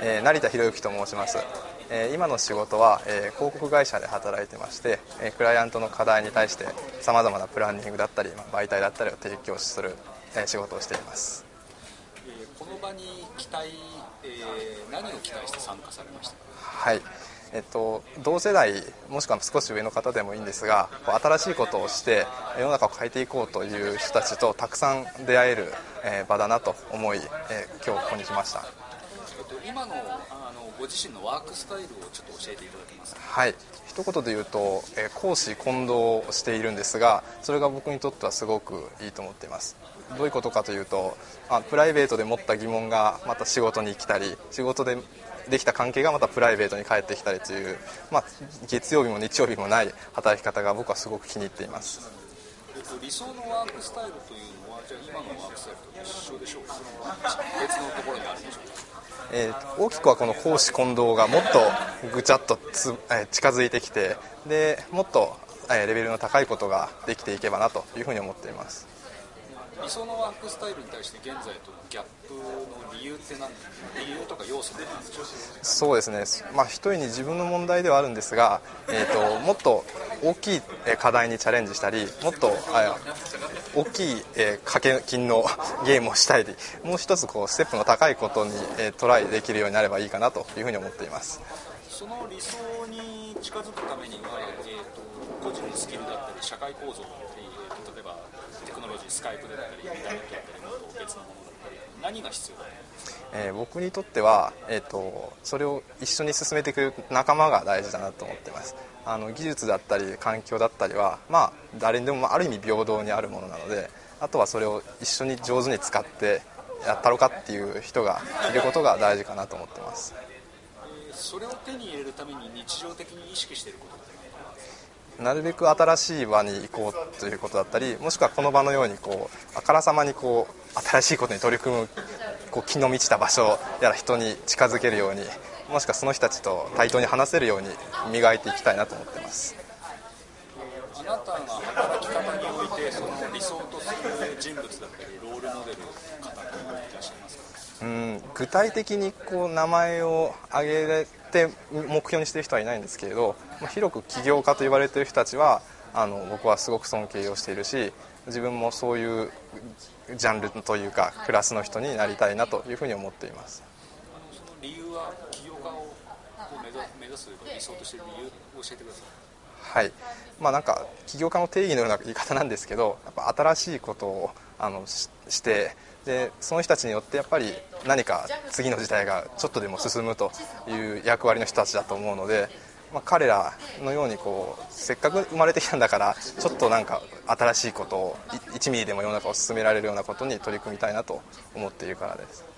えー、成田博之と申します、えー、今の仕事は、えー、広告会社で働いてまして、えクライアントの課題に対してさまざまなプランニングだったり、まあ、媒体だったりを提供する、え仕事をしています、えこの場に期待、え何を期待して参加されましたはい。えっと、同世代もしくは少し上の方でもいいんですが新しいことをして世の中を変えていこうという人たちとたくさん出会える、え場だなと思い、え今日ここに来ました。今のあのご自身のワークスタイルをちょっと教えていただけますか？はい。一言で言うと、え講師混同しているんですがそれが僕にとってはすごくいいと思っています。どういうことかというと、あ、プライベートで持った疑問がまた仕事に来たり仕事でできた関係がまたプライベートに帰ってきたりという、まあ、月曜日も日曜日もない働き方が僕はすごく気に入っています。理想のワークスタイルというのはじゃあ今のワークスタイルと一緒でしょうか別のところにあるんでしょうかえー、大きくはこの公私混同がもっとぐちゃっとつ、えー、近づいてきてでもっと、えー、レベルの高いことができていけばなというふうに思っています。理想のワークスタイルに対して現在とのギャップの理由って何理由とか要素って何でしょうそうですね、まあ、一人に自分の問題ではあるんですが、えーと、もっと大きい課題にチャレンジしたりもっと大きい、えー、掛け金のゲームをしたりもう一つこうステップの高いことに、えー、トライできるようになればいいかなというふうに思っています。その理想に近づくためには、えーと、個人のスキルだったり社会構造だったり、えー、例えばテクノロジースカイプだったりインターネットだったりもっと別のものだったり何が必要だとえー、僕にとっては、えーと、それを一緒に進めていく仲間が大事だなと思ってますあの技術だったり環境だったりは、まあ、誰にでもある意味平等にあるものなのであとはそれを一緒に上手に使ってやったろかっていう人がいることが大事かなと思ってます。それを手に入れるために日常的に意識していることってなるべく新しい場に行こうということだったりもしくはこの場のようにこうあからさまにこう新しいことに取り組むこう気の満ちた場所やら人に近づけるようにもしくはその人たちと対等に話せるように磨いていきたいなと思ってます。あなたが働き方においてその理想とする人物だったりロールモデルの方っていらっしゃいますか？うん具体的にこう名前を挙げて目標にしている人はいないんですけれど、まあ、広く起業家と言われている人たちはあの僕はすごく尊敬をしているし自分もそういうジャンルというかクラスの人になりたいなというふうに思っています理由は起業家を目指す理想としてる理由を教えてくださいはいまあなんか起業家の定義のような言い方なんですけどやっぱ新しいことをあのしてでその人たちによってやっぱり何か次の時代がちょっとでも進むという役割の人たちだと思うので、まあ、彼らのようにこうせっかく生まれてきたんだからちょっとなんか新しいことを1ミリでも世の中を進められるようなことに取り組みたいなと思っているからです。